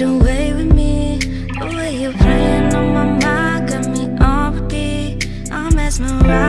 your way with me. The way you're playing on my mind got me on repeat. I'm mesmerized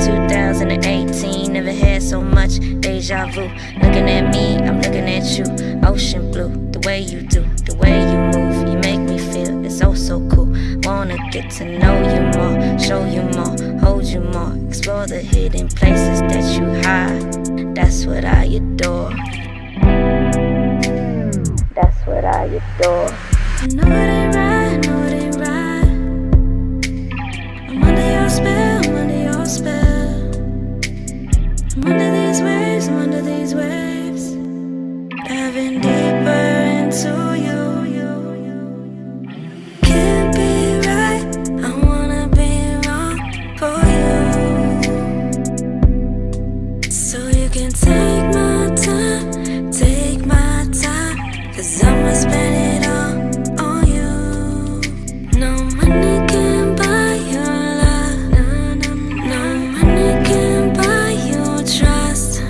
2018, never had so much deja vu. Looking at me, I'm looking at you. Ocean blue, the way you do, the way you move, you make me feel it's oh so cool. Wanna get to know you more, show you more, hold you more, explore the hidden places that you hide. That's what I adore. That's what I adore. I know can take my time, take my time, cause I'ma spend it all on you. No money can buy your love, no money can buy your trust,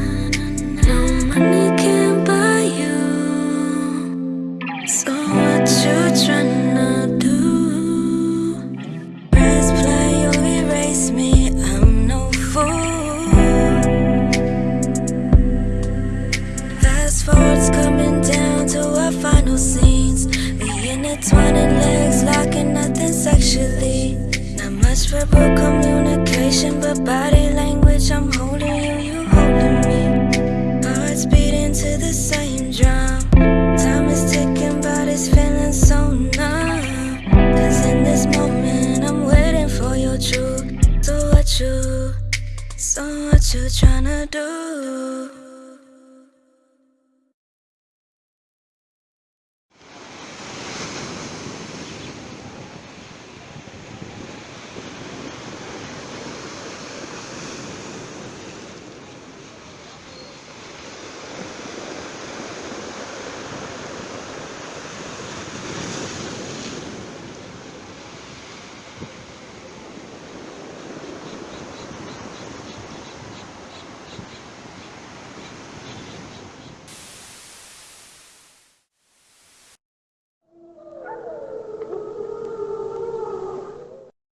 no money can buy you. So final scenes. We intertwining legs, locking nothing sexually. Not much verbal communication, but body language. I'm holding you, you holding me. Hearts beating to the same drum. Time is ticking, but it's feeling so numb. Cause in this moment, I'm waiting for your truth. So what you, so what you tryna do?